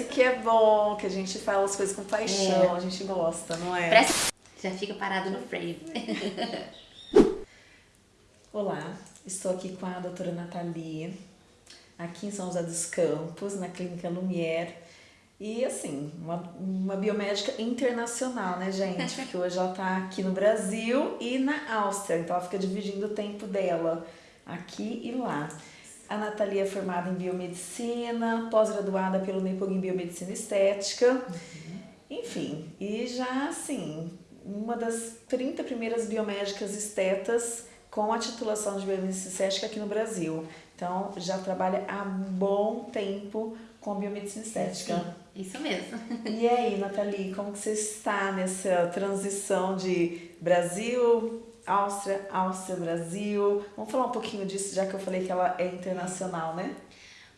esse que é bom, que a gente fala as coisas com paixão, é. a gente gosta, não é? Presta... Já fica parado no frame. Olá, estou aqui com a doutora Nathalie, aqui em São José dos Campos, na Clínica Lumière. E assim, uma, uma biomédica internacional, né, gente? Porque hoje ela está aqui no Brasil e na Áustria, então ela fica dividindo o tempo dela aqui e lá. A Nathalie é formada em biomedicina, pós-graduada pelo NEPOG em biomedicina estética. Uhum. Enfim, e já assim, uma das 30 primeiras biomédicas estetas com a titulação de biomedicina estética aqui no Brasil. Então, já trabalha há bom tempo com biomedicina estética. Sim, isso mesmo. E aí, Nathalie, como que você está nessa transição de Brasil, Áustria, Áustria, Brasil? Vamos falar um pouquinho disso, já que eu falei que ela é internacional, né?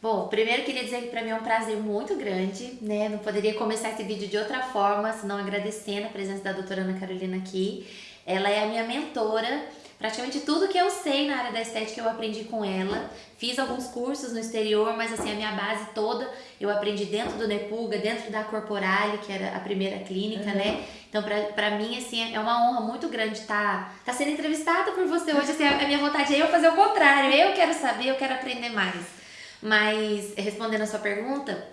Bom, primeiro queria dizer que para mim é um prazer muito grande, né? Não poderia começar esse vídeo de outra forma, senão agradecendo a presença da doutora Ana Carolina aqui. Ela é a minha mentora Praticamente tudo que eu sei na área da estética eu aprendi com ela. Fiz alguns cursos no exterior, mas assim, a minha base toda eu aprendi dentro do Nepuga, dentro da Corporale, que era a primeira clínica, uhum. né? Então, pra, pra mim, assim, é uma honra muito grande estar tá, tá sendo entrevistada por você hoje. Assim, a minha vontade é eu fazer o contrário. Eu quero saber, eu quero aprender mais. Mas, respondendo a sua pergunta,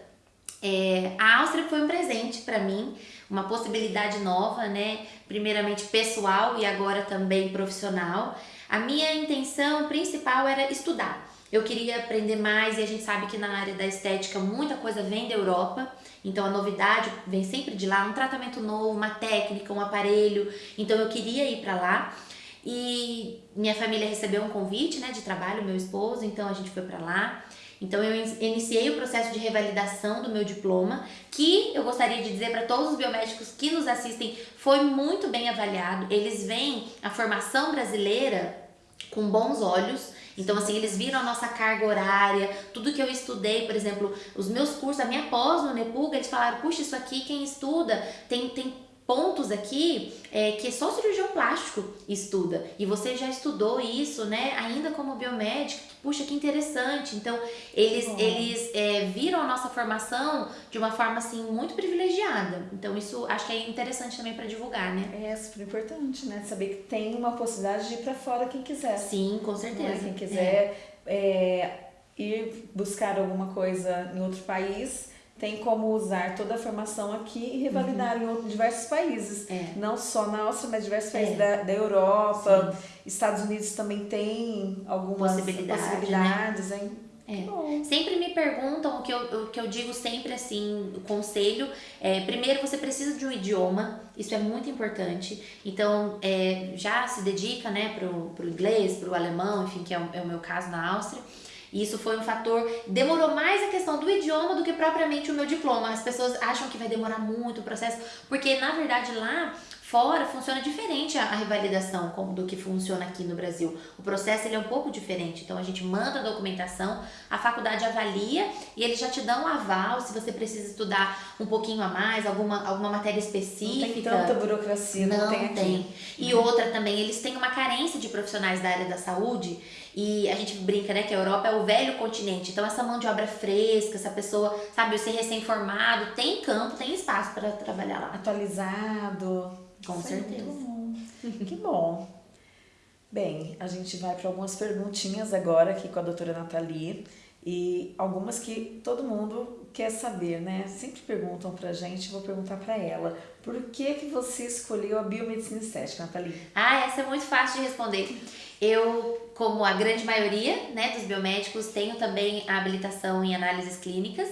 é, a Áustria foi um presente para mim, uma possibilidade nova, né? Primeiramente pessoal e agora também profissional. A minha intenção principal era estudar. Eu queria aprender mais e a gente sabe que na área da estética muita coisa vem da Europa, então a novidade vem sempre de lá, um tratamento novo, uma técnica, um aparelho. Então eu queria ir para lá. E minha família recebeu um convite, né, de trabalho, meu esposo, então a gente foi para lá. Então eu iniciei o processo de revalidação do meu diploma, que eu gostaria de dizer para todos os biomédicos que nos assistem, foi muito bem avaliado. Eles veem a formação brasileira com bons olhos. Então, assim, eles viram a nossa carga horária, tudo que eu estudei, por exemplo, os meus cursos, a minha pós no Nepuga, eles falaram, puxa, isso aqui, quem estuda, tem, tem pontos aqui é, que só cirurgião plástico estuda. E você já estudou isso, né? Ainda como biomédico. Puxa, que interessante. Então, eles, eles é, viram a nossa formação de uma forma, assim, muito privilegiada. Então, isso acho que é interessante também para divulgar, né? É super importante, né? Saber que tem uma possibilidade de ir para fora quem quiser. Sim, com certeza. Quem quiser é. é ir buscar alguma coisa em outro país tem como usar toda a formação aqui e revalidar uhum. em outros, diversos países. É. Não só na Áustria, mas diversos países é. da, da Europa. Sim. Estados Unidos também tem algumas Possibilidade, possibilidades, né? hein? É. Sempre me perguntam o que, eu, o que eu digo sempre assim, o conselho é, primeiro você precisa de um idioma, isso é muito importante, então é, já se dedica né, pro, pro inglês, pro alemão, enfim, que é o, é o meu caso na Áustria, e isso foi um fator. Demorou mais a questão do idioma do que propriamente o meu diploma. As pessoas acham que vai demorar muito o processo, porque na verdade lá Fora funciona diferente a, a revalidação como, do que funciona aqui no Brasil. O processo ele é um pouco diferente. Então a gente manda a documentação, a faculdade avalia e eles já te dão um aval se você precisa estudar um pouquinho a mais, alguma, alguma matéria específica. Não tem tanta burocracia, não, não tem, aqui. tem. E outra também, eles têm uma carência de profissionais da área da saúde e a gente brinca, né, que a Europa é o velho continente. Então essa mão de obra fresca, essa pessoa, sabe, você recém-formado, tem campo, tem espaço para trabalhar lá. Atualizado. Com certeza. Bom. que bom. Bem, a gente vai para algumas perguntinhas agora aqui com a doutora Nathalie e algumas que todo mundo quer saber, né? Sempre perguntam pra gente, vou perguntar para ela. Por que que você escolheu a biomedicina estética, Nathalie? Ah, essa é muito fácil de responder. Eu, como a grande maioria, né, dos biomédicos, tenho também a habilitação em análises clínicas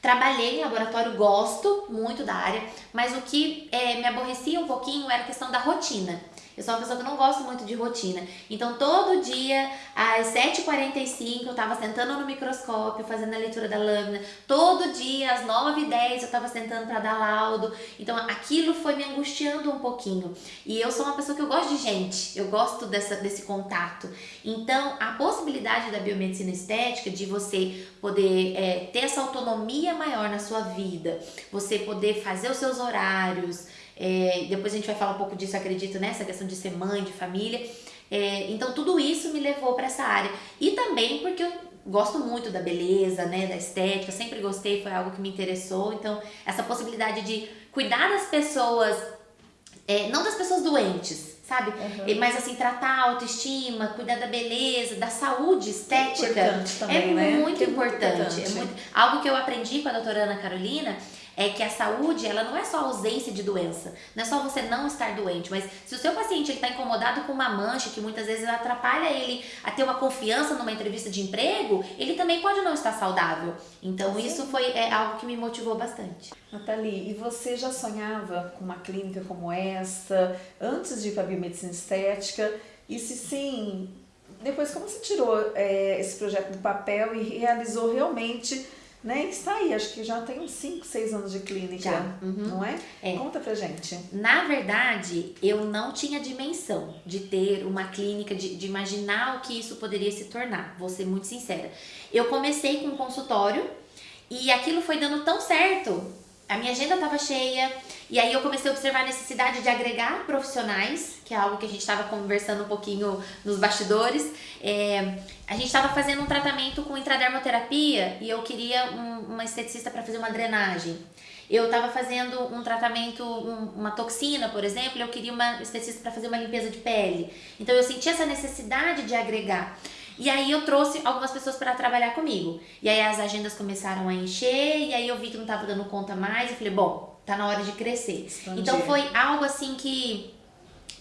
Trabalhei em laboratório, gosto muito da área, mas o que é, me aborrecia um pouquinho era a questão da rotina. Eu sou uma pessoa que não gosto muito de rotina. Então, todo dia, às 7h45, eu estava sentando no microscópio, fazendo a leitura da lâmina. Todo dia, às 9h10, eu estava sentando para dar laudo. Então, aquilo foi me angustiando um pouquinho. E eu sou uma pessoa que eu gosto de gente, eu gosto dessa, desse contato. Então, a possibilidade da biomedicina estética, de você poder é, ter essa autonomia maior na sua vida, você poder fazer os seus horários, é, depois a gente vai falar um pouco disso, acredito, nessa questão de ser mãe, de família. É, então tudo isso me levou para essa área. E também porque eu gosto muito da beleza, né, da estética, sempre gostei, foi algo que me interessou. Então, essa possibilidade de cuidar das pessoas, é, não das pessoas doentes, sabe? Uhum. Mas assim, tratar a autoestima, cuidar da beleza, da saúde estética. É, também, é né? muito, importante. É muito importante. É muito, algo que eu aprendi com a doutora Ana Carolina é que a saúde, ela não é só ausência de doença, não é só você não estar doente, mas se o seu paciente está incomodado com uma mancha que muitas vezes atrapalha ele a ter uma confiança numa entrevista de emprego, ele também pode não estar saudável. Então Sim. isso foi é, algo que me motivou bastante. Nathalie, e você já sonhava com uma clínica como esta antes de ir para a biomedicina estética? E se sim, depois como você tirou é, esse projeto do papel e realizou realmente né? Está aí, acho que já tem uns 5, 6 anos de clínica, já. Uhum. não é? é? Conta pra gente. Na verdade, eu não tinha dimensão de ter uma clínica, de, de imaginar o que isso poderia se tornar, vou ser muito sincera. Eu comecei com um consultório e aquilo foi dando tão certo a minha agenda estava cheia e aí eu comecei a observar a necessidade de agregar profissionais, que é algo que a gente estava conversando um pouquinho nos bastidores. É, a gente estava fazendo um tratamento com intradermoterapia e eu queria um, uma esteticista para fazer uma drenagem. Eu estava fazendo um tratamento, um, uma toxina, por exemplo, e eu queria uma esteticista para fazer uma limpeza de pele. Então eu senti essa necessidade de agregar. E aí eu trouxe algumas pessoas para trabalhar comigo. E aí as agendas começaram a encher, e aí eu vi que não estava dando conta mais, e falei, bom, tá na hora de crescer. Expandir. Então foi algo assim que,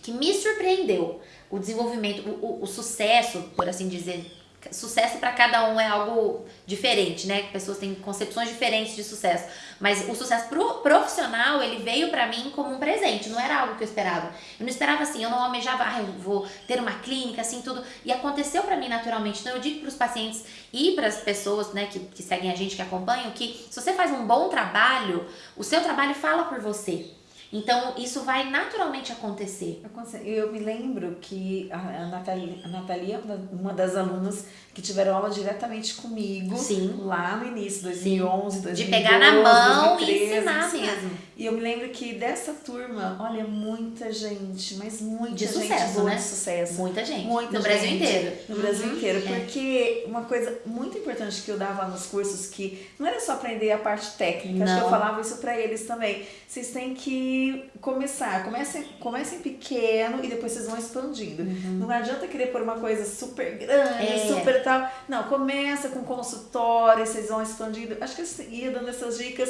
que me surpreendeu. O desenvolvimento, o, o, o sucesso, por assim dizer, sucesso para cada um é algo diferente, né? Pessoas têm concepções diferentes de sucesso. Mas o sucesso pro, profissional, ele veio para mim como um presente, não era algo que eu esperava. Eu não esperava assim, eu não almejava, ah, eu vou ter uma clínica, assim, tudo. E aconteceu para mim naturalmente. Então eu digo para os pacientes e para as pessoas, né, que, que seguem a gente, que acompanham, que se você faz um bom trabalho, o seu trabalho fala por você. Então, isso vai naturalmente acontecer. Eu me lembro que a Natalia, a Natalia uma das alunas que tiveram aula diretamente comigo Sim. lá no início, 2011, 2012, De pegar na mão 2013, e ensinar mesmo. E eu me lembro que dessa turma, olha, muita gente, mas muita de gente sucesso, né? de sucesso. Muita gente. Muita no gente, Brasil inteiro. No uhum. Brasil inteiro. É. Porque uma coisa muito importante que eu dava nos cursos, que não era só aprender a parte técnica, não. acho que eu falava isso para eles também. Vocês têm que começar, comecem, comecem pequeno e depois vocês vão expandindo. Uhum. Não adianta querer pôr uma coisa super grande, é. super tal. Não, começa com consultório, vocês vão expandindo. Acho que eu ia dando essas dicas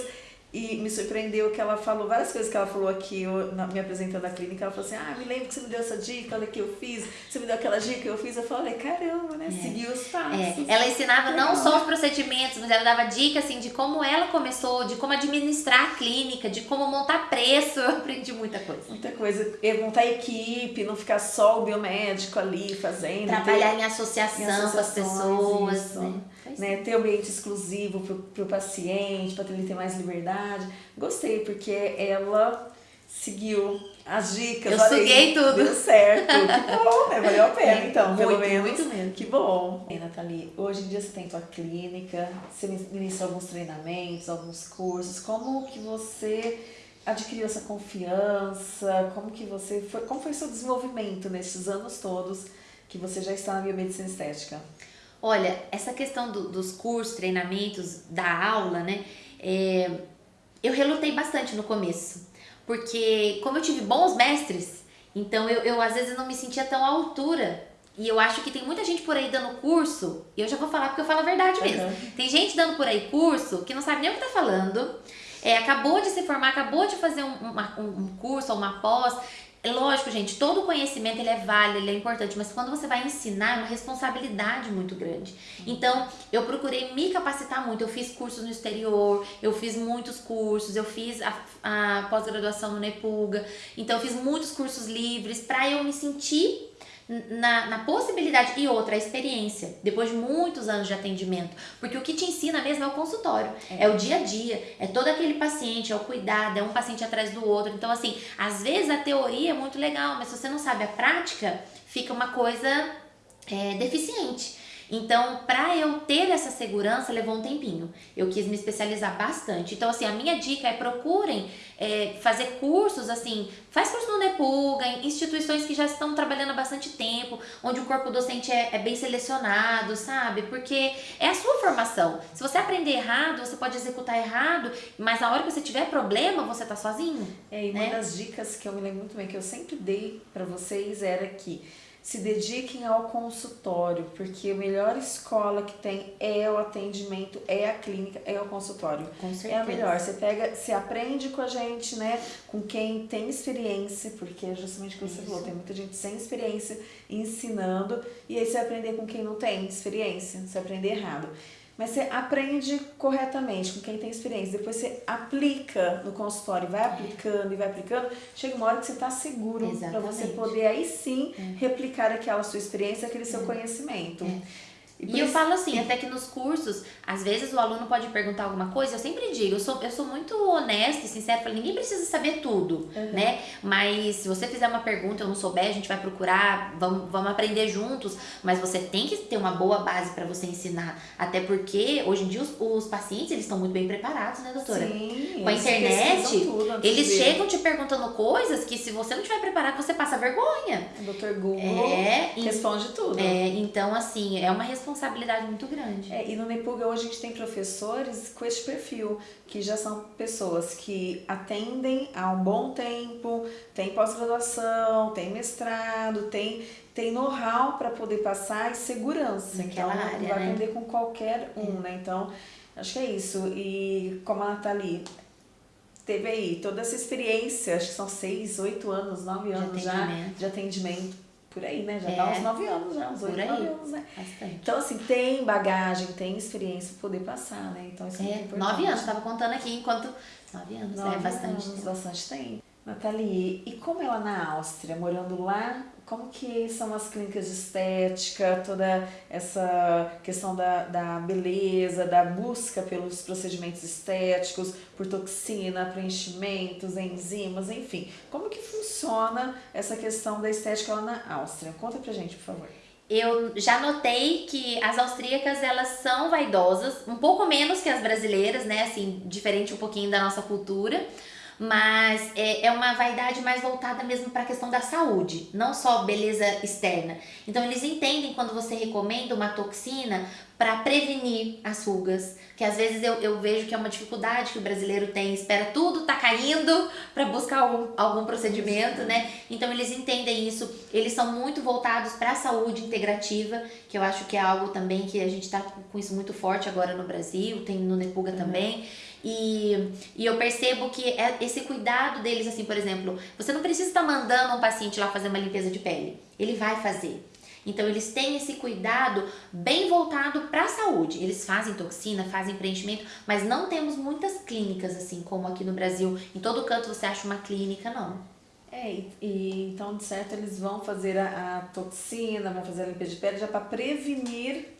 e me surpreendeu que ela falou várias coisas que ela falou aqui, eu, na, me apresentando a clínica. Ela falou assim: Ah, me lembro que você me deu essa dica, olha que eu fiz. Você me deu aquela dica que eu fiz. Eu falei: Caramba, né? É. Seguiu os passos. É. Ela ensinava não só os procedimentos, mas ela dava dica assim, de como ela começou, de como administrar a clínica, de como montar preço. Eu aprendi muita coisa. Muita coisa. E montar equipe, não ficar só o biomédico ali fazendo. Trabalhar ter, em associação em com as pessoas. Isso. Né? Né? Ter ambiente exclusivo para o paciente, para ele ter mais liberdade. Gostei, porque ela seguiu as dicas. Eu suguei tudo. Deu certo. Que bom, né? Valeu a pena, é, então, muito, pelo menos. Muito mesmo. Que bom. E, Nathalie, hoje em dia você tem tua clínica, você ministra alguns treinamentos, alguns cursos. Como que você adquiriu essa confiança? Como que você foi, como foi o seu desenvolvimento nesses anos todos que você já está na biomedicina estética? Olha, essa questão do, dos cursos, treinamentos, da aula, né? É, eu relutei bastante no começo. Porque como eu tive bons mestres, então eu, eu às vezes não me sentia tão à altura. E eu acho que tem muita gente por aí dando curso, e eu já vou falar porque eu falo a verdade mesmo. Uhum. Tem gente dando por aí curso que não sabe nem o que tá falando. É, acabou de se formar, acabou de fazer um, uma, um curso ou uma pós, é lógico, gente, todo conhecimento ele é válido, ele é importante, mas quando você vai ensinar é uma responsabilidade muito grande. Então, eu procurei me capacitar muito. Eu fiz cursos no exterior, eu fiz muitos cursos, eu fiz a, a pós-graduação no Nepuga. Então, eu fiz muitos cursos livres para eu me sentir na, na possibilidade e outra, a experiência, depois de muitos anos de atendimento. Porque o que te ensina mesmo é o consultório, é. é, o dia a dia, é todo aquele paciente, é o cuidado, é um paciente atrás do outro. Então, assim, às vezes a teoria é muito legal, mas se você não sabe a prática, fica uma coisa é, deficiente. Então, para eu ter essa segurança, levou um tempinho. Eu quis me especializar bastante. Então, assim, a minha dica é procurem é, fazer cursos, assim, faz curso no Nepuga, em instituições que já estão trabalhando há bastante tempo, onde o corpo docente é, é bem selecionado, sabe? Porque é a sua formação. Se você aprender errado, você pode executar errado, mas na hora que você tiver problema, você tá sozinho. É, e né? uma das dicas que eu me lembro muito bem, que eu sempre dei para vocês, era que se dediquem ao consultório, porque a melhor escola que tem é o atendimento, é a clínica, é o consultório. Com certeza. É a melhor. Você pega, você aprende com a gente, né? Com quem tem experiência, porque é justamente o que você Isso. falou, tem muita gente sem experiência ensinando, e aí você vai aprender com quem não tem experiência, você vai aprender errado. Mas você aprende corretamente com quem tem experiência. Depois você aplica no consultório, vai aplicando e vai aplicando. Chega uma hora que você está seguro para você poder aí sim replicar aquela sua experiência, aquele seu conhecimento. E, por eu falo assim, até que nos cursos, às vezes o aluno pode perguntar alguma coisa, eu sempre digo, eu sou, eu sou muito honesta e sincera, falo, ninguém precisa saber tudo, né? Mas se você fizer uma pergunta, eu não souber, a gente vai procurar, vamos, vamos aprender juntos, mas você tem que ter uma boa base para você ensinar, até porque hoje em dia os, os pacientes, eles estão muito bem preparados, né, doutora? Sim, Com a internet, tudo Eles chegam te perguntando coisas que se você não tiver preparado, você passa vergonha. O Dr. Google É, e- responde tudo. É, então, assim, é uma responsabilidade muito grande. É, e no Nepuga hoje a gente tem professores com esse perfil, que já são pessoas que atendem há um bom tempo, tem pós-graduação, tem mestrado, tem, tem know-how para poder passar e segurança. Naquela então, área, vai né? aprender com qualquer um, né? Então, acho que é isso. E como a Nathalie teve aí toda essa experiência, acho que são seis, oito anos, nove anos já de atendimento. Por aí, né? Já É. dá uns nove anos, já, uns Por oito, aí. nove anos, né? Bastante. Então, assim, tem bagagem, tem experiência pra poder passar, né? Então, isso é, muito É, importante. nove anos, tava contando aqui enquanto. Nove anos, Nove é bastante anos, tempo. bastante tempo. Nathalie, e como ela na Áustria, morando lá, como que são as clínicas de estética, toda essa questão da, da beleza, da busca pelos procedimentos estéticos, por toxina, preenchimentos, enzimas, enfim. Como que funciona essa questão da estética lá na Áustria? Conta pra gente, por favor. Eu já notei que as austríacas, elas são vaidosas, um pouco menos que as brasileiras, né? Assim, diferente um pouquinho da nossa cultura. Mas é, é uma vaidade mais voltada mesmo para a questão da saúde, não só beleza externa. Então eles entendem quando você recomenda uma toxina para prevenir as rugas, que às vezes eu, eu vejo que é uma dificuldade que o brasileiro tem, espera tudo tá caindo para buscar algum, algum procedimento, né? Então eles entendem isso, eles são muito voltados para a saúde integrativa, que eu acho que é algo também que a gente está com isso muito forte agora no Brasil, tem no Nepuga também. E, e eu percebo que é esse cuidado deles, assim, por exemplo, você não precisa estar mandando um paciente lá fazer uma limpeza de pele. Ele vai fazer. Então eles têm esse cuidado bem voltado para a saúde. Eles fazem toxina, fazem preenchimento, mas não temos muitas clínicas assim como aqui no Brasil. Em todo canto você acha uma clínica, não. É, e, então, de certo, eles vão fazer a, a toxina, vão fazer a limpeza de pele já para prevenir,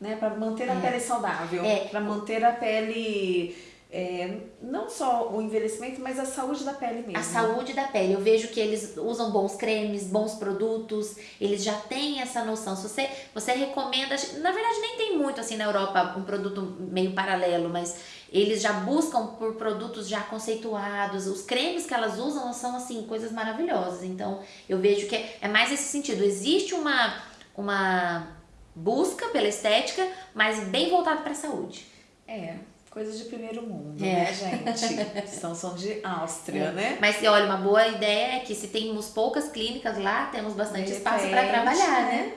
né, para manter a É. pele saudável, É. para manter a pele, é, não só o envelhecimento, mas a saúde da pele mesmo. A saúde da pele. Eu vejo que eles usam bons cremes, bons produtos, eles já têm essa noção. Se você, você recomenda, na verdade nem tem muito assim na Europa um produto meio paralelo, mas eles já buscam por produtos já conceituados. Os cremes que elas usam são assim coisas maravilhosas. Então, eu vejo que é, é mais esse sentido. Existe uma uma busca pela estética, mas bem voltado para a saúde. É, coisas de primeiro mundo, É. né, gente? São, são de Áustria, né? Mas olha, uma boa ideia é que se temos poucas clínicas lá, temos bastante espaço para trabalhar, né?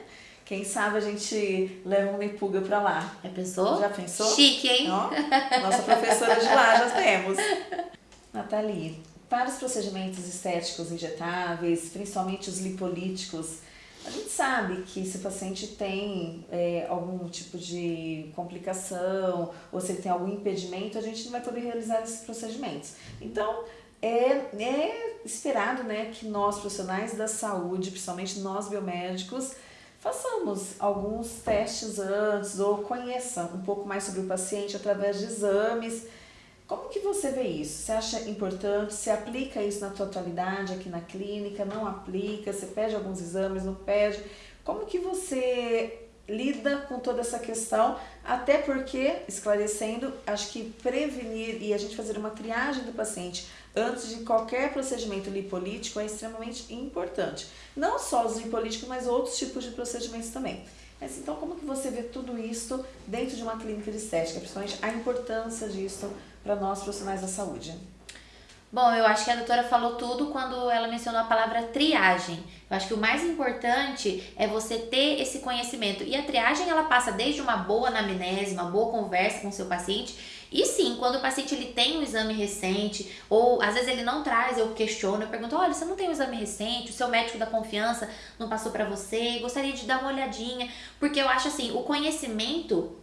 Quem sabe a gente leva um Nepuga pra lá. Já pensou? Já pensou? Chique, hein? Ó, nossa professora de lá já temos. Nathalie, para os procedimentos estéticos injetáveis, principalmente os lipolíticos, a gente sabe que se o paciente tem é, algum tipo de complicação ou se ele tem algum impedimento, a gente não vai poder realizar esses procedimentos. Então, é, é esperado né, que nós, profissionais da saúde, principalmente nós biomédicos, façamos alguns testes antes ou conheça um pouco mais sobre o paciente através de exames. Como que você vê isso? Você acha importante? Você aplica isso na tua atualidade aqui na clínica? Não aplica? Você pede alguns exames? Não pede? Como que você lida com toda essa questão, até porque, esclarecendo, acho que prevenir e a gente fazer uma triagem do paciente antes de qualquer procedimento lipolítico é extremamente importante. Não só os lipolíticos, mas outros tipos de procedimentos também. Mas então, como que você vê tudo isso dentro de uma clínica de estética, principalmente a importância disso para nós profissionais da saúde? Bom, eu acho que a doutora falou tudo quando ela mencionou a palavra triagem. Eu acho que o mais importante é você ter esse conhecimento. E a triagem ela passa desde uma boa anamnese, uma boa conversa com o seu paciente. E sim, quando o paciente ele tem um exame recente, ou às vezes ele não traz, eu questiono, eu pergunto: olha, você não tem um exame recente, o seu médico da confiança não passou para você, gostaria de dar uma olhadinha. Porque eu acho assim: o conhecimento,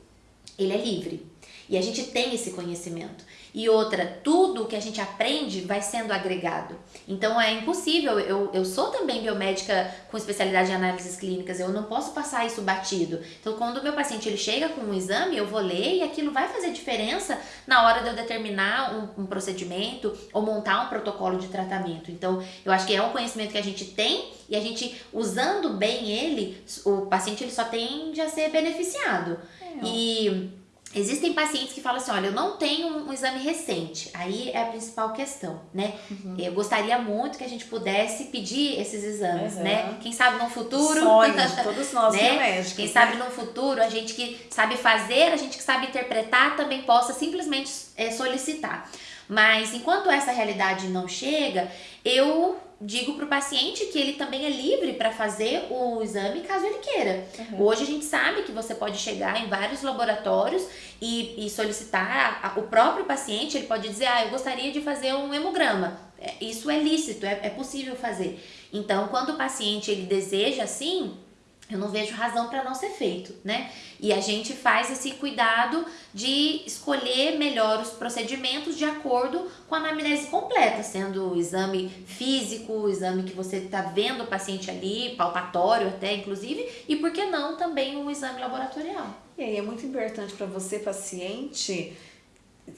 ele é livre. E a gente tem esse conhecimento. E outra, tudo que a gente aprende vai sendo agregado. Então é impossível. Eu, eu sou também biomédica com especialidade em análises clínicas, eu não posso passar isso batido. Então, quando o meu paciente ele chega com um exame, eu vou ler e aquilo vai fazer diferença na hora de eu determinar um, um procedimento ou montar um protocolo de tratamento. Então, eu acho que é um conhecimento que a gente tem e a gente, usando bem ele, o paciente ele só tende a ser beneficiado. É. E Existem pacientes que falam assim, olha, eu não tenho um, exame recente. Aí é a principal questão, né? Uhum. Eu gostaria muito que a gente pudesse pedir esses exames, uhum. né? Quem sabe no futuro... Sonho todos nós né? médicos. Quem né? sabe no futuro, a gente que sabe fazer, a gente que sabe interpretar, também possa simplesmente é, solicitar. Mas enquanto essa realidade não chega, eu digo para o paciente que ele também é livre para fazer o exame caso ele queira. Uhum. Hoje a gente sabe que você pode chegar em vários laboratórios e, e solicitar a, o próprio paciente, ele pode dizer, ah, eu gostaria de fazer um hemograma. É, isso é lícito, é, é possível fazer. Então, quando o paciente ele deseja assim, eu não vejo razão para não ser feito, né? E a gente faz esse cuidado de escolher melhor os procedimentos de acordo com a anamnese completa, sendo o exame físico, o exame que você está vendo o paciente ali, palpatório até inclusive, e por que não também um exame laboratorial. E aí é muito importante para você, paciente,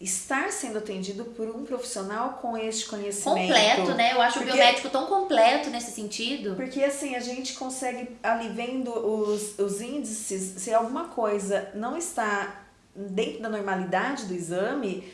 estar sendo atendido por um profissional com este conhecimento. Completo, né? Eu acho porque, o biomédico tão completo nesse sentido. Porque assim, a gente consegue ali vendo os, os índices, se alguma coisa não está dentro da normalidade do exame,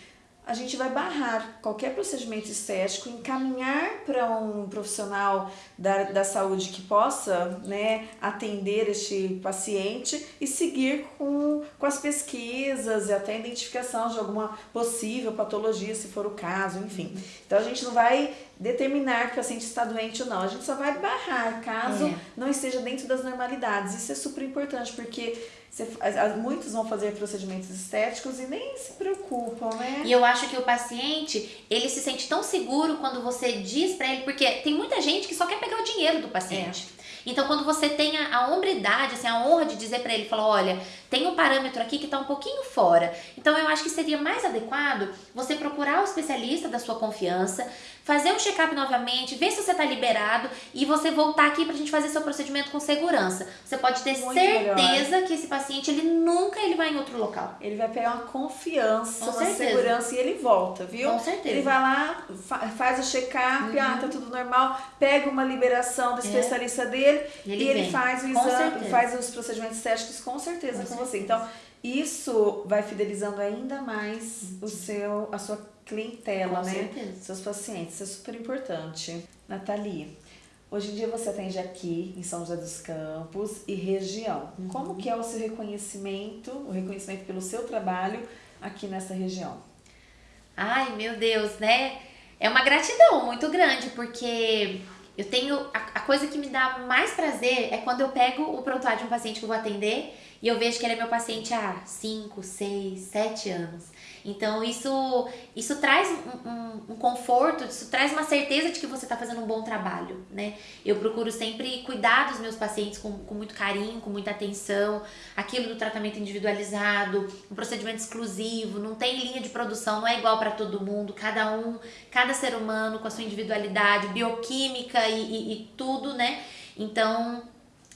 a gente vai barrar qualquer procedimento estético, encaminhar para um profissional da, da saúde que possa né, atender este paciente e seguir com, com as pesquisas e até a identificação de alguma possível patologia, se for o caso, enfim. Então a gente não vai determinar que o paciente está doente ou não, a gente só vai barrar caso é. não esteja dentro das normalidades. Isso é super importante porque você, muitos vão fazer procedimentos estéticos e nem se preocupam, né? E eu acho que o paciente, ele se sente tão seguro quando você diz para ele, porque tem muita gente que só quer pegar o dinheiro do paciente. É. Então, quando você tem a, a hombridade, assim, a honra de dizer para ele, falar, olha, tem um parâmetro aqui que está um pouquinho fora. Então, eu acho que seria mais adequado você procurar o especialista da sua confiança, fazer um check-up novamente, ver se você está liberado e você voltar aqui para a gente fazer seu procedimento com segurança. Você pode ter Muito certeza melhor. que esse paciente, ele nunca ele vai em outro local. Ele vai pegar uma confiança, com uma certeza. segurança e ele volta, viu? Com certeza. Ele vai lá, fa faz o check-up, uhum. ah, tá tudo normal, pega uma liberação do é. especialista é. dele ele e ele faz o exame, faz os procedimentos estéticos com certeza com certeza. Você. Então, isso vai fidelizando ainda mais o seu, a sua clientela, Com né? Certeza. Seus pacientes. Isso é super importante. Nathalie, hoje em dia você atende aqui em São José dos Campos e região. Uhum. Como que é o seu reconhecimento, o reconhecimento pelo seu trabalho aqui nessa região? Ai, meu Deus, né? É uma gratidão muito grande, porque eu tenho. A, a coisa que me dá mais prazer é quando eu pego o prontuário de um paciente que eu vou atender e eu vejo que ele é meu paciente há 5, 6, 7 anos. Então isso, isso traz um, um, um, conforto, isso traz uma certeza de que você está fazendo um bom trabalho, né? Eu procuro sempre cuidar dos meus pacientes com, com muito carinho, com muita atenção, aquilo do tratamento individualizado, um procedimento exclusivo, não tem linha de produção, não é igual para todo mundo, cada um, cada ser humano com a sua individualidade, bioquímica e, e, e tudo, né? Então,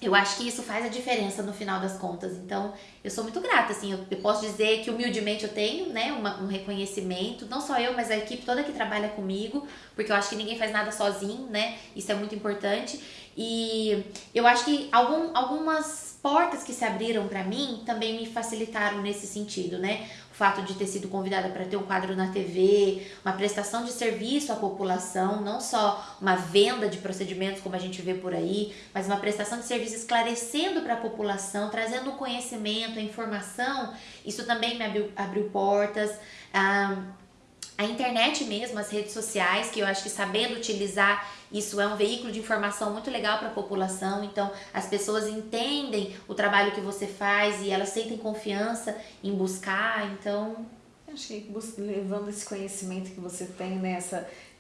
eu acho que isso faz a diferença no final das contas. Então, eu sou muito grata, assim, eu, posso dizer que humildemente eu tenho, né, uma, um reconhecimento, não só eu, mas a equipe toda que trabalha comigo, porque eu acho que ninguém faz nada sozinho, né, isso é muito importante. E eu acho que algum, algumas portas que se abriram para mim também me facilitaram nesse sentido, né? O fato de ter sido convidada para ter um quadro na TV, uma prestação de serviço à população, não só uma venda de procedimentos como a gente vê por aí, mas uma prestação de serviço esclarecendo para a população, trazendo o conhecimento, a informação, isso também me abriu, abriu portas. Ah, a internet mesmo, as redes sociais, que eu acho que sabendo utilizar isso é um veículo de informação muito legal para a população, então as pessoas entendem o trabalho que você faz e elas sentem confiança em buscar, então... Acho que levando esse conhecimento que você tem né,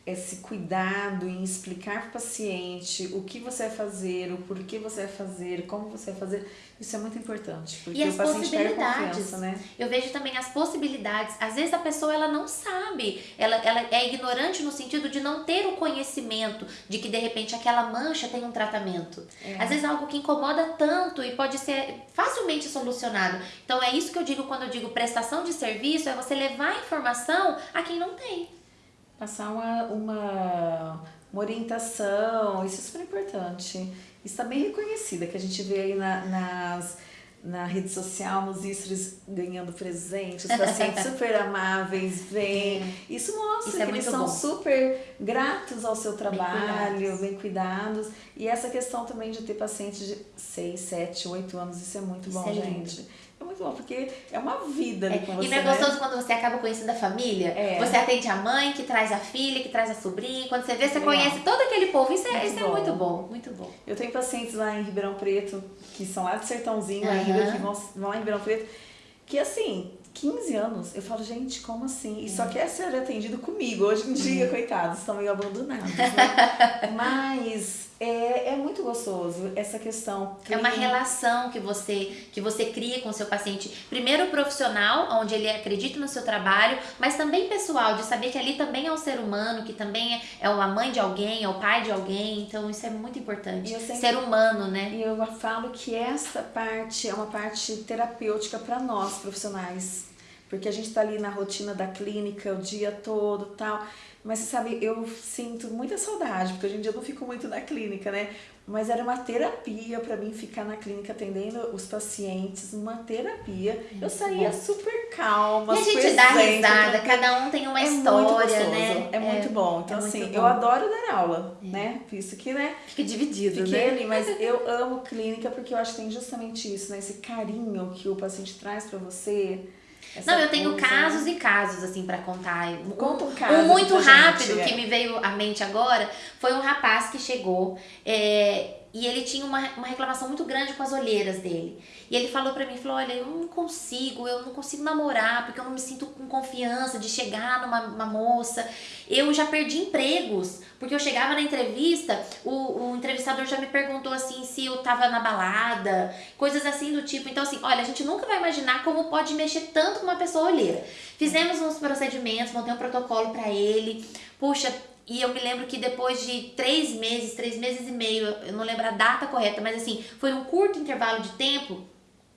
esse cuidado em explicar para o paciente o que você vai fazer, o porquê você vai fazer, como você vai fazer, isso é muito importante. Porque e as o paciente possibilidades. Né? Eu vejo também as possibilidades. Às vezes a pessoa ela não sabe, ela, ela é ignorante no sentido de não ter o conhecimento de que de repente aquela mancha tem um tratamento. É. Às vezes é algo que incomoda tanto e pode ser facilmente solucionado. Então é isso que eu digo quando eu digo prestação de serviço, é você levar a informação a quem não tem passar uma, uma, uma orientação, isso é super importante. Isso está bem reconhecida, que a gente vê aí na, nas, na rede social, nos istros ganhando presentes, os pacientes super amáveis, vêm. Isso mostra isso é que eles são bom. super gratos ao seu trabalho, bem cuidados. bem cuidados. E essa questão também de ter pacientes de 6, 7, 8 anos, isso é muito isso bom, é gente. É muito bom, porque é uma vida ali é. com você. E não é gostoso né? quando você acaba conhecendo a família? É. Você atende a mãe, que traz a filha, que traz a sobrinha. Quando você vê, você Legal. conhece todo aquele povo. Isso, é, isso é muito bom, muito bom. Eu tenho pacientes lá em Ribeirão Preto, que são lá do Sertãozinho uhum. ainda, que vão, vão lá em Ribeirão Preto, que assim, 15 anos, eu falo, gente, como assim? E só quer ser atendido comigo. Hoje em dia, uhum. coitados, estão meio abandonados. Né? Mas é, é muito gostoso essa questão. É uma relação que você que você cria com o seu paciente. Primeiro profissional, onde ele acredita no seu trabalho, mas também pessoal, de saber que ali também é um ser humano, que também é, é a mãe de alguém, é o pai de alguém. Então isso é muito importante. Sempre, ser humano, né? E eu falo que essa parte é uma parte terapêutica para nós profissionais. Porque a gente está ali na rotina da clínica o dia todo tal. Mas você sabe, eu sinto muita saudade, porque hoje em dia eu não fico muito na clínica, né? Mas era uma terapia para mim ficar na clínica atendendo os pacientes, uma terapia. eu saía bom. super calma, E a gente dá risada, cada um tem uma é história, muito né? É, é muito bom. Então, é assim, eu adoro dar aula, é. né? Isso que, né? Fica dividido, Fiquei né? ali, mas eu amo clínica porque eu acho que tem justamente isso, né? Esse carinho que o paciente traz para você essa não, eu tenho coisa... casos e casos, assim, para contar. Conta um caso. Um muito rápido gente, que é. me veio à mente agora foi um rapaz que chegou. É, e ele tinha uma, uma reclamação muito grande com as olheiras dele. E ele falou para mim, falou, olha, eu não consigo, eu não consigo namorar, porque eu não me sinto com confiança de chegar numa moça. Eu já perdi empregos, porque eu chegava na entrevista, o, o entrevistador já me perguntou assim se eu tava na balada, coisas assim do tipo. Então, assim, olha, a gente nunca vai imaginar como pode mexer tanto com uma pessoa olheira. Fizemos uns procedimentos, montei um protocolo para ele. Puxa, e eu me lembro que depois de três meses, três meses e meio, eu não lembro a data correta, mas assim, foi um curto intervalo de tempo,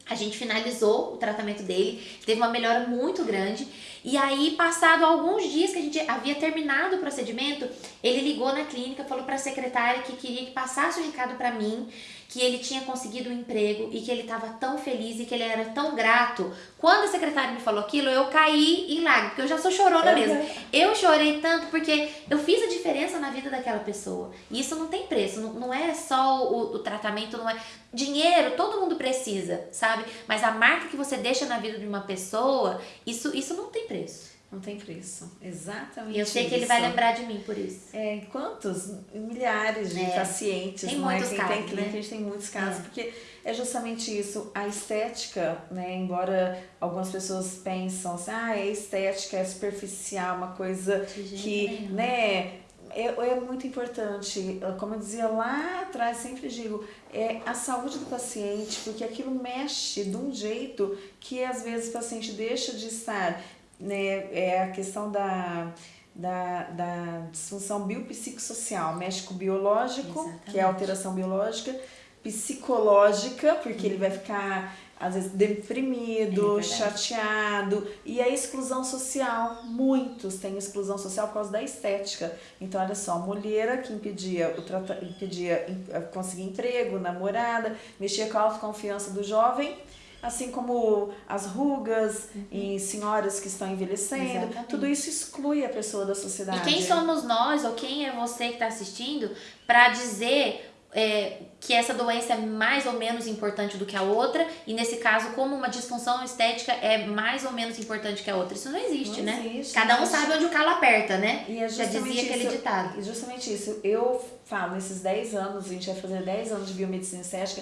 a gente finalizou o tratamento dele, teve uma melhora muito grande. E aí, passado alguns dias que a gente havia terminado o procedimento, ele ligou na clínica, falou para a secretária que queria que passasse o recado para mim que ele tinha conseguido um emprego e que ele estava tão feliz e que ele era tão grato. Quando a secretária me falou aquilo, eu caí em lágrimas, porque eu já sou chorona uhum. mesmo. Eu chorei tanto porque eu fiz a diferença na vida daquela pessoa. E isso não tem preço, não, não é só o, o tratamento, não é. Dinheiro, todo mundo precisa, sabe? Mas a marca que você deixa na vida de uma pessoa, isso, isso não tem preço. Não tem preço. Exatamente. E eu sei isso. que ele vai lembrar de mim por isso. É, quantos? Milhares de é. pacientes, tem não é? Quem casos, tem cliente, né? a gente tem muitos casos, é. porque é justamente isso, a estética, né? Embora algumas pessoas pensam assim, ah, é estética, é superficial, uma coisa que, né? É, é muito importante, como eu dizia lá atrás, sempre digo, é a saúde do paciente, porque aquilo mexe de um jeito que às vezes o paciente deixa de estar né, é a questão da, da, da disfunção biopsicossocial, mexe com o biológico, Exatamente. que é a alteração biológica, psicológica, porque ele vai ficar às vezes deprimido, é chateado e a exclusão social. Muitos têm exclusão social por causa da estética. Então, olha só, mulher que impedia, o trata, impedia conseguir emprego, namorada, mexia com a autoconfiança do jovem assim como as rugas uhum. em senhoras que estão envelhecendo, Exatamente. tudo isso exclui a pessoa da sociedade. E quem somos nós ou quem é você que está assistindo para dizer é, que essa doença é mais ou menos importante do que a outra, e nesse caso, como uma disfunção estética é mais ou menos importante que a outra. Isso não existe, não né? Existe, Cada um sabe onde o calo aperta, né? E é Já dizia aquele isso, ditado. Justamente isso. Eu falo, nesses 10 anos, a gente vai fazer 10 anos de biomedicina estética,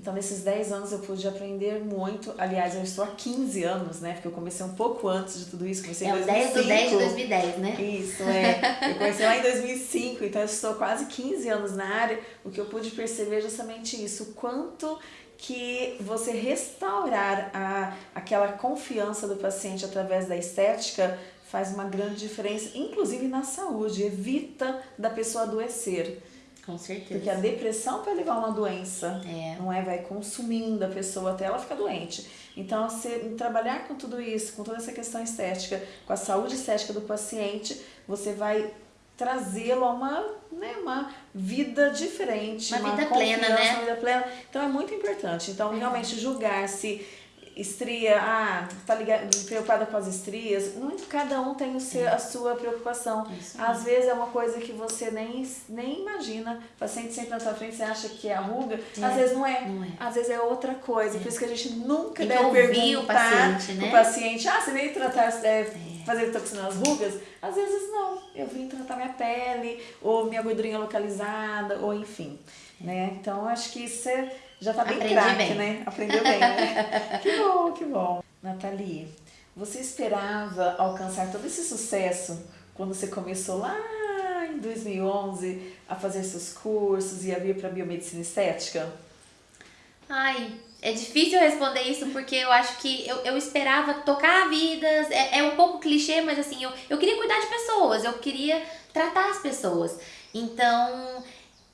então, nesses 10 anos eu pude aprender muito. Aliás, eu estou há 15 anos, né? Porque eu comecei um pouco antes de tudo isso. Comecei é em 2005. 10 do 10 de 2010, né? Isso, é. Eu comecei lá em 2005, então eu estou quase 15 anos na área. O que eu pude perceber é justamente isso. O quanto que você restaurar a, aquela confiança do paciente através da estética faz uma grande diferença, inclusive na saúde. Evita da pessoa adoecer. Com certeza. Porque a depressão pode levar a uma doença, é. não é? Vai consumindo a pessoa até ela ficar doente. Então, você trabalhar com tudo isso, com toda essa questão estética, com a saúde estética do paciente, você vai trazê-lo a uma, né, uma vida diferente, uma, uma vida plena, né? Uma vida plena. Então é muito importante. Então, realmente julgar se estria, ah, tá ligado, preocupada com as estrias. Não, cada um tem o seu, a sua preocupação. Às vezes é uma coisa que você nem, nem imagina. O paciente sempre na sua frente, você acha que é a ruga. É. Às vezes não é. não é. Às vezes é outra coisa. É. Por isso que a gente nunca deve perguntar o paciente, né? o paciente, ah, você veio tratar, é, é. fazer toxina nas rugas? Às vezes não. Eu vim tratar minha pele, ou minha gordurinha localizada, ou enfim. Né? Então, acho que isso é já tá bem craque, né? Aprendeu bem, né? que bom, que bom. Nathalie, você esperava alcançar todo esse sucesso quando você começou lá em 2011 a fazer seus cursos e a vir para biomedicina estética? Ai, é difícil responder isso porque eu acho que eu, eu esperava tocar vidas. É, é um pouco clichê, mas assim, eu, eu queria cuidar de pessoas, eu queria tratar as pessoas. Então,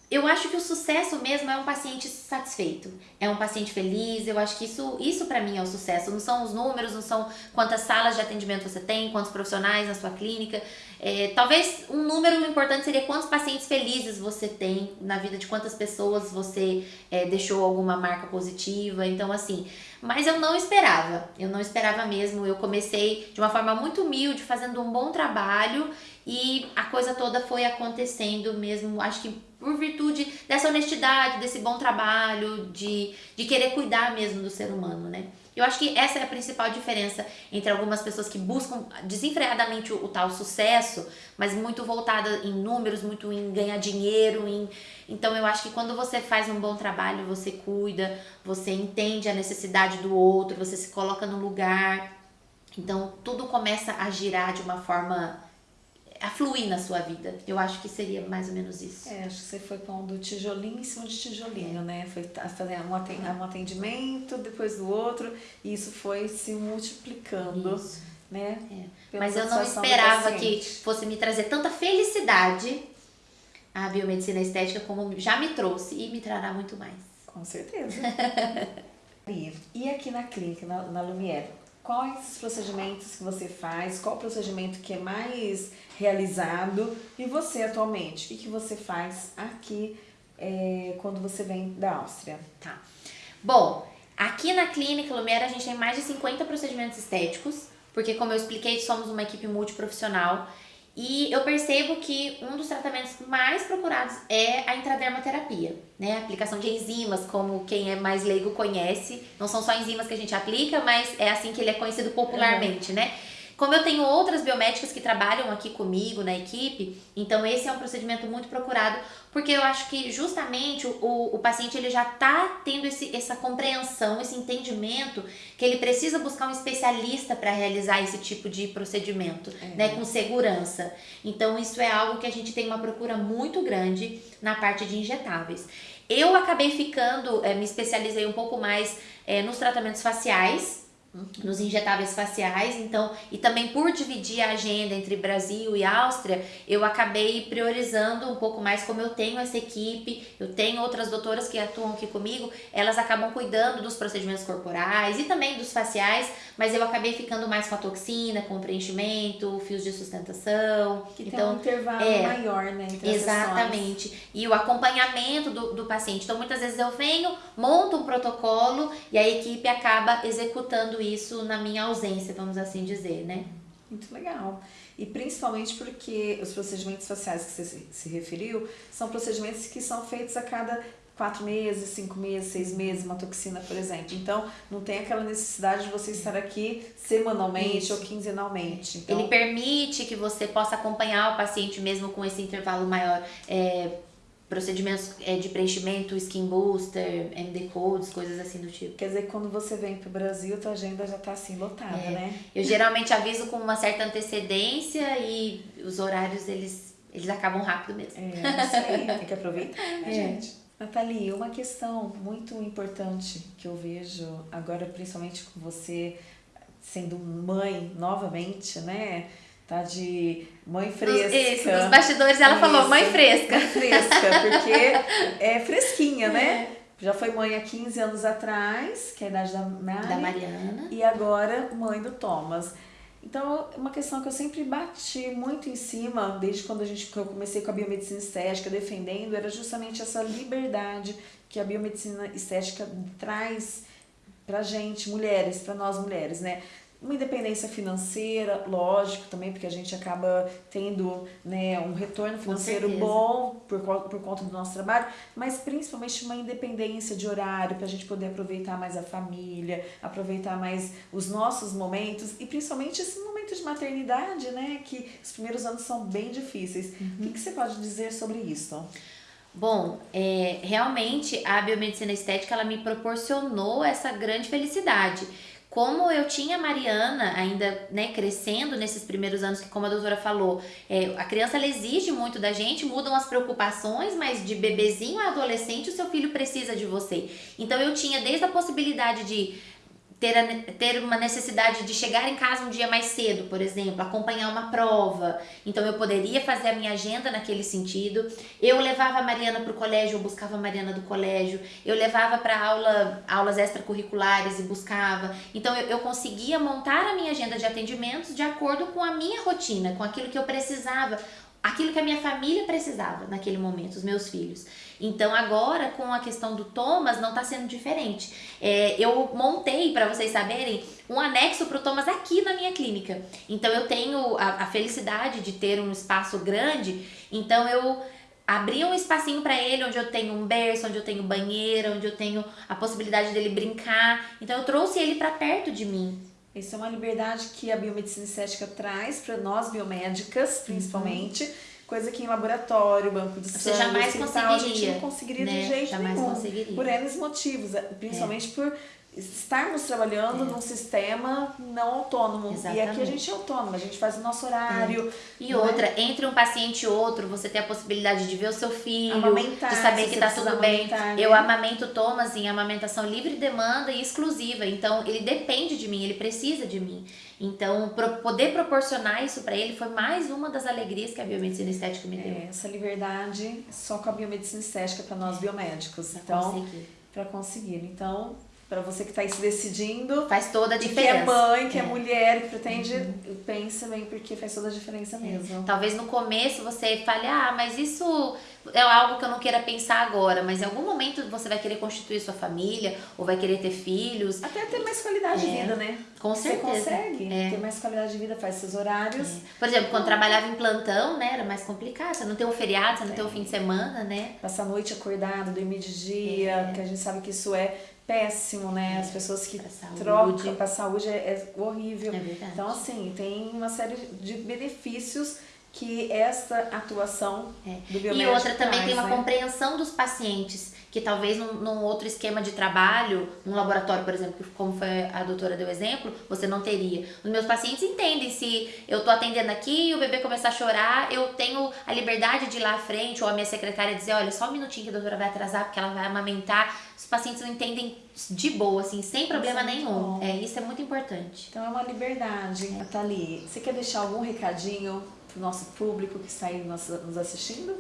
eu acho que o sucesso mesmo é um paciente satisfeito, é um paciente feliz. Eu acho que isso, isso para mim é o sucesso. Não são os números, não são quantas salas de atendimento você tem, quantos profissionais na sua clínica. É, talvez um número importante seria quantos pacientes felizes você tem na vida de quantas pessoas você é, deixou alguma marca positiva. Então, assim, mas eu não esperava, eu não esperava mesmo. Eu comecei de uma forma muito humilde, fazendo um bom trabalho e a coisa toda foi acontecendo mesmo, acho que por virtude dessa honestidade, desse bom trabalho, de, de querer cuidar mesmo do ser humano, né? Eu acho que essa é a principal diferença entre algumas pessoas que buscam desenfreadamente o, o tal sucesso, mas muito voltada em números, muito em ganhar dinheiro, em... Então eu acho que quando você faz um bom trabalho, você cuida, você entende a necessidade do outro, você se coloca no lugar. Então tudo começa a girar de uma forma a fluir na sua vida. Eu acho que seria mais ou menos isso. É, acho que você foi pondo tijolinho em cima de tijolinho, é. né? Foi fazer um atendimento depois do outro e isso foi se multiplicando. Isso. Né? É. Mas eu não esperava que fosse me trazer tanta felicidade a biomedicina estética como já me trouxe e me trará muito mais. Com certeza. e aqui na clínica, na, na Lumière, quais os procedimentos que você faz, qual o procedimento que é mais realizado e você atualmente, o que, que você faz aqui é, quando você vem da Áustria? Tá. Bom, aqui na clínica Lumière a gente tem mais de 50 procedimentos estéticos, porque como eu expliquei, somos uma equipe multiprofissional e eu percebo que um dos tratamentos mais procurados é a intradermoterapia, né? A aplicação de enzimas, como quem é mais leigo conhece. Não são só enzimas que a gente aplica, mas é assim que ele é conhecido popularmente, uhum. né? Como eu tenho outras biomédicas que trabalham aqui comigo na equipe, então esse é um procedimento muito procurado, porque eu acho que justamente o, o paciente ele já está tendo esse, essa compreensão, esse entendimento que ele precisa buscar um especialista para realizar esse tipo de procedimento, é. né, com segurança. Então isso é algo que a gente tem uma procura muito grande na parte de injetáveis. Eu acabei ficando, é, me especializei um pouco mais é, nos tratamentos faciais, nos injetáveis faciais, então, e também por dividir a agenda entre Brasil e Áustria, eu acabei priorizando um pouco mais como eu tenho essa equipe, eu tenho outras doutoras que atuam aqui comigo, elas acabam cuidando dos procedimentos corporais e também dos faciais, mas eu acabei ficando mais com a toxina, com o preenchimento, fios de sustentação. Que então, tem um intervalo é, maior, né? Exatamente. E o acompanhamento do, do paciente. Então, muitas vezes eu venho, monto um protocolo e a equipe acaba executando isso na minha ausência, vamos assim dizer, né? Muito legal. E principalmente porque os procedimentos faciais que você se referiu são procedimentos que são feitos a cada quatro meses, cinco meses, seis meses, uma toxina, por exemplo. Então, não tem aquela necessidade de você estar aqui semanalmente Isso. ou quinzenalmente. Então... Ele permite que você possa acompanhar o paciente mesmo com esse intervalo maior. É, procedimentos é, de preenchimento, skin booster, MD codes, coisas assim do tipo. Quer dizer, quando você vem pro Brasil, tua agenda já tá assim lotada, é. né? Eu geralmente aviso com uma certa antecedência e os horários eles eles acabam rápido mesmo. É, isso aí, tem que aproveitar, né, é. gente? Nathalie, uma questão muito importante que eu vejo agora, principalmente com você sendo mãe novamente, né? Tá de mãe fresca. Isso, nos bastidores ela Isso, falou mãe fresca. Mãe fresca, porque é fresquinha, né? É. Já foi mãe há 15 anos atrás, que é a idade da Mari, Da Mariana. E agora mãe do Thomas. Então, uma questão que eu sempre bati muito em cima, desde quando a gente, que eu comecei com a biomedicina estética defendendo, era justamente essa liberdade que a biomedicina estética traz pra gente, mulheres, para nós mulheres, né? Uma independência financeira, lógico também, porque a gente acaba tendo né, um retorno financeiro bom por, por conta do nosso trabalho, mas principalmente uma independência de horário para a gente poder aproveitar mais a família, aproveitar mais os nossos momentos e principalmente esse momento de maternidade, né, que os primeiros anos são bem difíceis. Uhum. O que, que você pode dizer sobre isso? Bom, é, realmente a biomedicina estética ela me proporcionou essa grande felicidade como eu tinha a Mariana ainda né, crescendo nesses primeiros anos, que como a doutora falou, é, a criança ela exige muito da gente, mudam as preocupações, mas de bebezinho a adolescente o seu filho precisa de você. Então eu tinha desde a possibilidade de ter, a, ter uma necessidade de chegar em casa um dia mais cedo, por exemplo, acompanhar uma prova. Então eu poderia fazer a minha agenda naquele sentido. Eu levava a Mariana para o colégio, eu buscava a Mariana do colégio. Eu levava para aula, aulas extracurriculares e buscava. Então eu, eu conseguia montar a minha agenda de atendimentos de acordo com a minha rotina, com aquilo que eu precisava aquilo que a minha família precisava naquele momento, os meus filhos. Então agora com a questão do Thomas não está sendo diferente. É, eu montei para vocês saberem um anexo para o Thomas aqui na minha clínica. Então eu tenho a, a felicidade de ter um espaço grande. Então eu abri um espacinho para ele onde eu tenho um berço, onde eu tenho banheiro, onde eu tenho a possibilidade dele brincar. Então eu trouxe ele para perto de mim. Isso é uma liberdade que a biomedicina estética traz para nós biomédicas, principalmente. Uhum. Coisa que em laboratório, banco de sangue, Você jamais hospital, a gente não conseguiria né? de jeito jamais nenhum. Conseguiria. Por N motivos, é, principalmente é. por estarmos trabalhando é. num sistema não autônomo. Exatamente. E aqui a gente é autônomo, a gente faz o nosso horário. É. E outra, é? entre um paciente e outro, você tem a possibilidade de ver o seu filho, amamentar, de saber que tá tudo bem. Né? Eu amamento Thomas em amamentação livre demanda e exclusiva. Então, ele depende de mim, ele precisa de mim. Então, pro, poder proporcionar isso para ele foi mais uma das alegrias que a biomedicina estética me deu. É, essa liberdade só com a biomedicina estética para nós biomédicos. Então, para conseguir. Então, para você que está se decidindo. Faz toda a diferença. Que é mãe, que é, é mulher, que pretende, uhum. pensa bem, porque faz toda a diferença é. mesmo. Talvez no começo você fale, ah, mas isso é algo que eu não queira pensar agora, mas em algum momento você vai querer constituir sua família, ou vai querer ter filhos. Até ter mais qualidade é. de vida, né? Com certeza. Você consegue é. ter mais qualidade de vida, faz seus horários. É. Por exemplo, quando trabalhava em plantão, né, era mais complicado. Você não tem um feriado, você não tem um fim de semana, né? Passar a noite acordado, dormir de dia, porque a gente sabe que isso é péssimo, né? As pessoas que pra trocam para saúde é, é horrível. É verdade. Então, assim, tem uma série de benefícios que essa atuação É. do E biomédico outra também tem traz, uma né? compreensão dos pacientes, que talvez num, num outro esquema de trabalho, num laboratório, por exemplo, como foi a doutora deu exemplo, você não teria. Os meus pacientes entendem se eu tô atendendo aqui e o bebê começar a chorar, eu tenho a liberdade de ir lá à frente, ou a minha secretária dizer, olha, só um minutinho que a doutora vai atrasar, porque ela vai amamentar. Os pacientes não entendem de boa, assim, sem problema é muito nenhum. bom. É, isso é muito importante. Então é uma liberdade. Nathalie, você quer deixar algum recadinho pro nosso público que está aí nos, nos assistindo?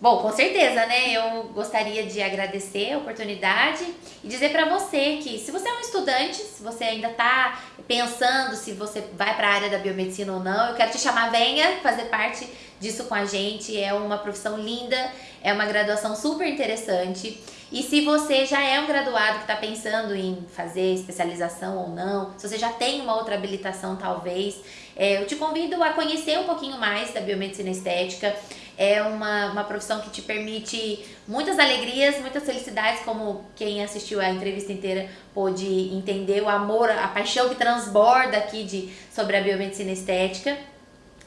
Bom, com certeza, né? Eu gostaria de agradecer a oportunidade e dizer para você que se você é um estudante, se você ainda tá pensando se você vai para a área da biomedicina ou não, eu quero te chamar, venha fazer parte disso com a gente. É uma profissão linda, é uma graduação super interessante. E se você já é um graduado que está pensando em fazer especialização ou não, se você já tem uma outra habilitação talvez, é, eu te convido a conhecer um pouquinho mais da biomedicina estética. É uma, uma profissão que te permite muitas alegrias, muitas felicidades, como quem assistiu a entrevista inteira pôde entender o amor, a paixão que transborda aqui de, sobre a biomedicina estética.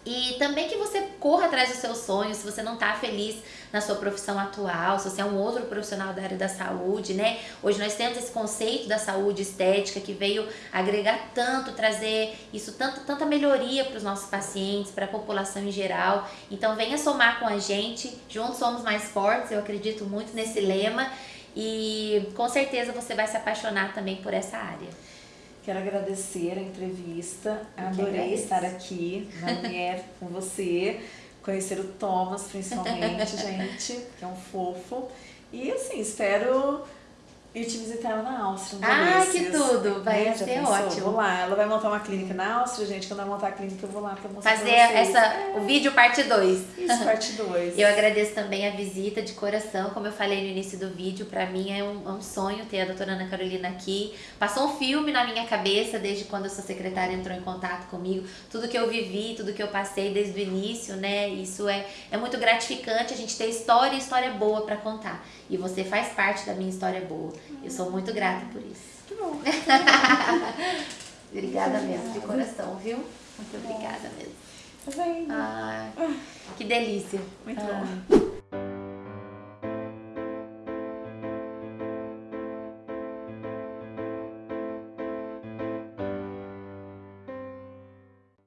E também que você corra atrás dos seus sonhos, se você não está feliz na sua profissão atual, se você é um outro profissional da área da saúde, né? Hoje nós temos esse conceito da saúde estética que veio agregar tanto, trazer isso, tanto, tanta melhoria para os nossos pacientes, para a população em geral. Então venha somar com a gente, juntos somos mais fortes, eu acredito muito nesse lema e com certeza você vai se apaixonar também por essa área. Quero agradecer a entrevista. Adorei estar aqui na Mulher com você. Conhecer o Thomas, principalmente, gente, que é um fofo. E assim, espero ir te visitar lá na Áustria. Ah, que tudo! Vai Né? Já ser pensou? ótimo. Vou lá. Ela vai montar uma clínica na Áustria, gente. Quando ela montar a clínica, eu vou lá pra mostrar Fazer pra vocês. essa, o vídeo parte 2. Isso, parte 2. Eu agradeço também a visita de coração, como eu falei no início do vídeo, pra mim é um, é um sonho ter a doutora Ana Carolina aqui. Passou um filme na minha cabeça desde quando a sua secretária entrou em contato comigo, tudo que eu vivi, tudo que eu passei desde o início, né? Isso é, é muito gratificante a gente ter história e história boa pra contar. E você faz parte da minha história boa. Eu sou muito grata por isso. Muito bom. Obrigada mesmo, de coração, viu? Muito obrigada mesmo. Tá vendo? Ai, que delícia. Muito Ah. bom.